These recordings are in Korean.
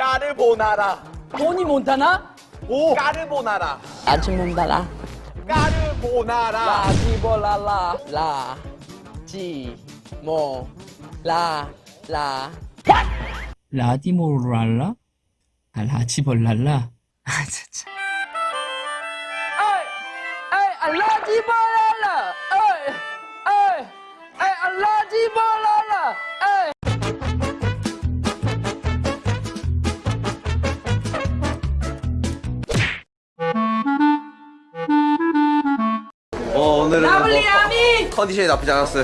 까르보나라. 토니 몬타나? 오. 까르보나라. 아침 몬타나? 까르보나라. 라지볼랄라 라. 지. 모. 라. 라. 라디모랄라? 아, 라지벌랄라? 아, 진짜. 에이! 에이! 라지볼랄라! 에이! 에이! 에이! 라지볼랄라!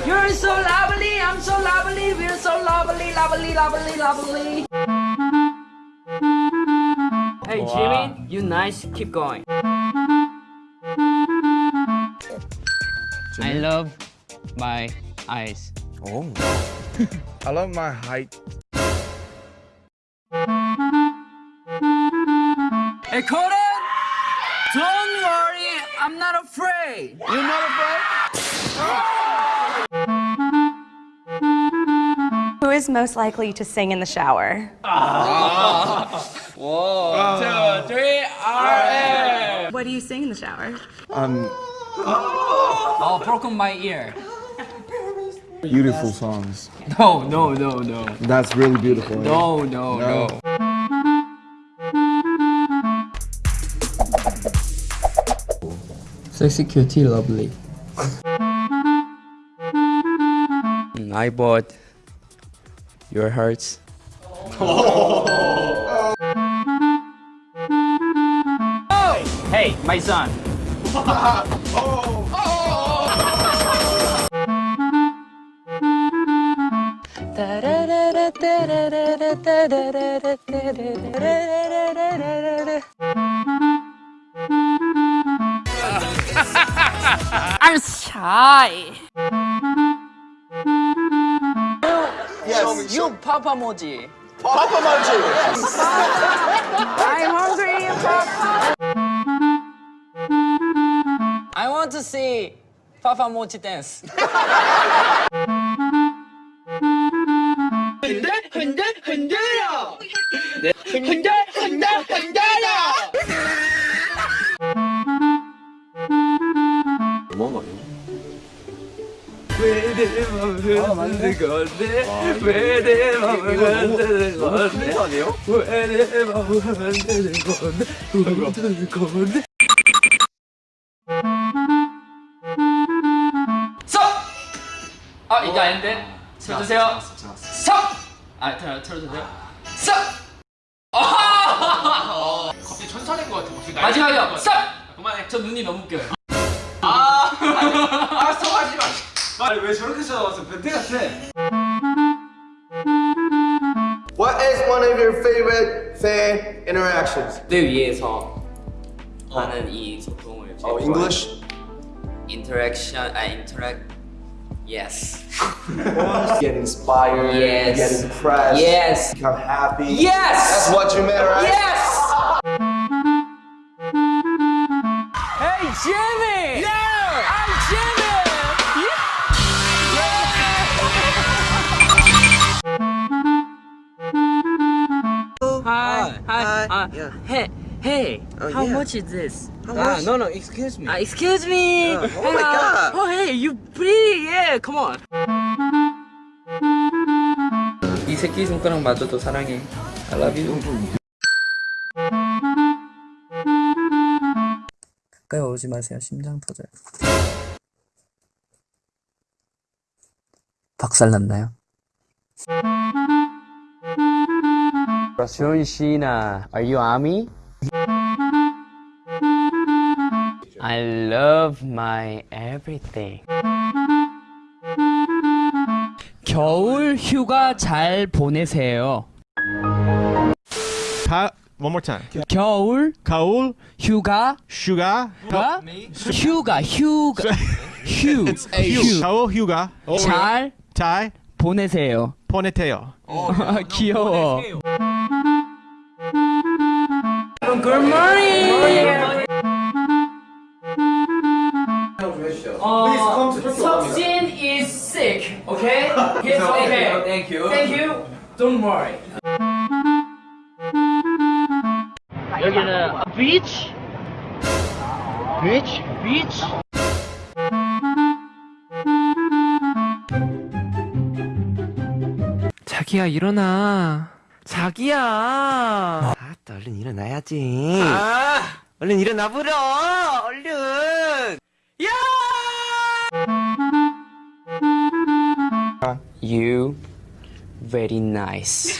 You're so lovely, I'm so lovely, we're so lovely, lovely, lovely, lovely. Hey Jimmy, you nice, keep going. I love my eyes. Oh. I love my height. Hey Colin! Don't worry, I'm not afraid. You're not afraid? Who is most likely to sing in the shower? Two, three, RM! What do you sing in the shower? Um, Oh, broken my ear. beautiful songs. No, no, no, no. That's really beautiful. No, no, no. Sexy cutie lovely. I bought your hearts. Hey, my son. I'm shy. You Papa Moji. Papa Mochi. I'm hungry, Papa. I want to see Papa Mochi dance. 흔들 흔들 흔들어. 흔드는 건데 왜내 맘을 흔드는 건데? 왜내 맘을 흔드는 건데 흔드는 건데 서! 아 이게 아닌데 틀어주세요 서! 아 틀어, 틀어주세요 서! 아하! 갑자기 천사된 것 같아. 마지막이요! 같아. 그만해. 저 눈이 너무 웃겨요 마. 아니 왜 저렇게 쳐다봤어? 변태 같아. What is one of your favorite fan interactions? 를 위해서 하는 이 소통을 제일 Oh, 좋아해요. English? Interaction, 아 interact. Yes. Get inspired. Yes. Get impressed. Yes. Become happy. Yes. That's what you meant, right? Yes. Hey Jimmy! Yeah! Hi, hi, hi. Hey, hey, how much is this? Ah, no, no. Excuse me. Uh, excuse me. oh my God. Oh, hey, you pretty. Yeah, come on. 이 새끼 손가락 맞아도 사랑해. I love you. 가까이 오지 마세요. 심장 터져요. 박살 났나요? John Cena, are you army? I love my everything. 겨울 휴가 잘 보내세요. 가 one more time. 겨울 가을 휴가 휴가 휴가 휴가 휴가 휴 휴. 가을 휴가 잘 잘 보내세요. 보내세요. 귀여워. Good morning. Uh, Subsin is sick. Okay. He's okay. Thank you. Thank you. Don't worry. 여기는 비치 비치 비치 자기야 일어나. 자기야. 아, 또 얼른 일어나야지. 얼른 일어나 보러. 얼른. 야! You very nice.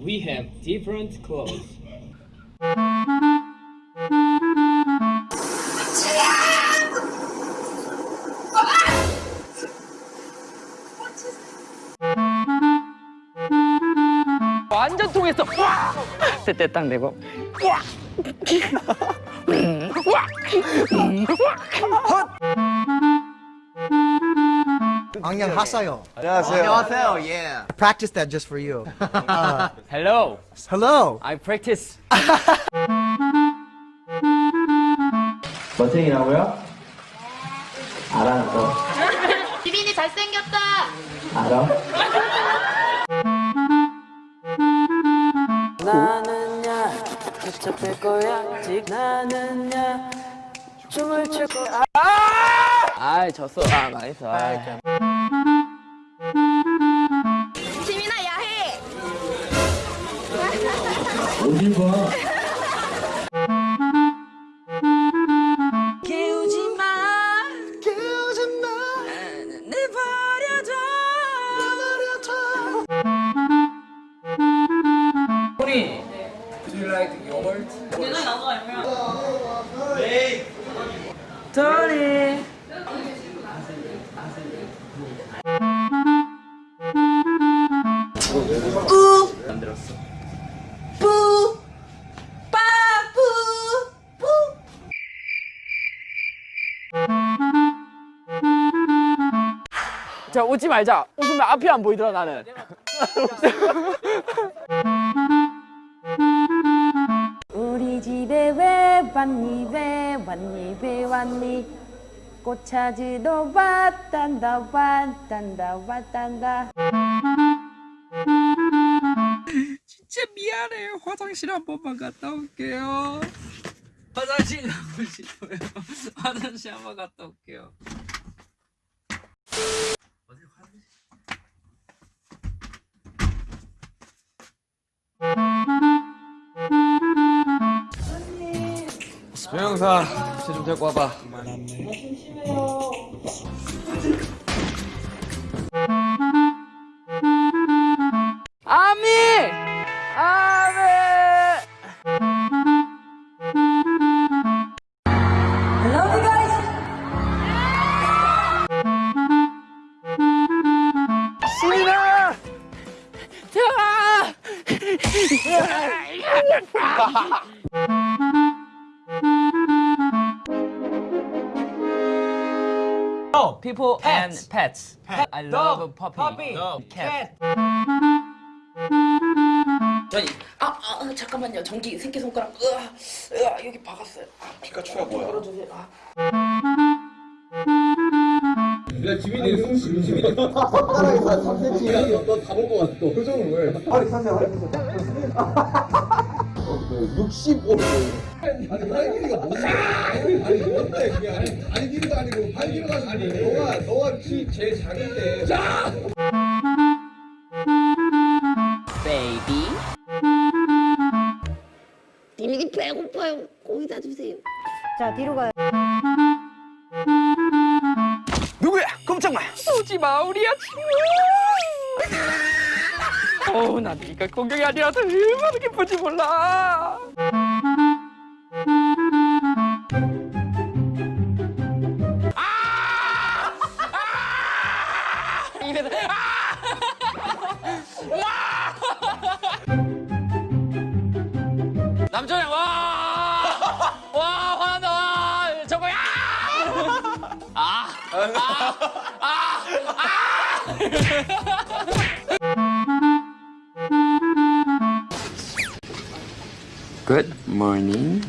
We have different clothes. 완전 통했어. 그때 딱 내고. Angyang Hasayo. 안녕하세요. Yeah. I practiced that just for you. Hello. Hello. I practice. 지빈이 잘생겼다. 나는야 붙잡힐 거야 직 나는야 춤을 출 거야 아, 졌어. 아, 망했어. 아. 지민아 야해. 깨우지 자, 웃지 말자. 웃으면 앞이 안 보이더라, 나는. 우리 집에 왜 왔니 왜 왔니 왜 왔니 꽃 찾으러 왔단다 왔단다 왔단다 진짜 미안해. 화장실 한 번만 갔다 올게요. 화장실 가고 싶어요. 화장실 한 번 갔다 올게요. 조영사, 쟤좀 데리고 와봐. People and pets. I love puppy. cat. 저기 아, 아 잠깐만요. 전기 새끼 손가락 으아, 으아 여기 박았어요. 피카츄야 뭐야? 열어주세요. 아. Baby. 지민이 배고파요. 거기다 주세요. 자, 뒤로 가요. 누구야? 꼼짝마. 쏘지 마, 우리야, 친구. 어우, 나 네가 공격이 아니라서 얼마나 기쁜지 몰라. 남편이 와! 와, 화난다! 와! 저거 야! 아! 아! 아! 아! Good morning.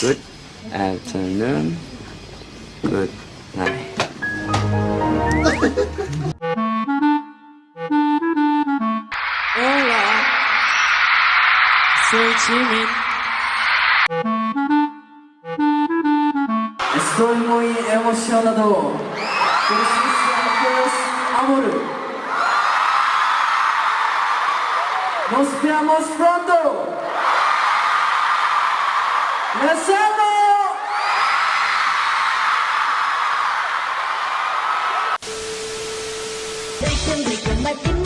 Good afternoon. Good night. Soy Jimin. Estoy muy emocionado. Gracias a Dios, amor. Nos vemos pronto. ¡Nos vemos! Soy tu rico, Martín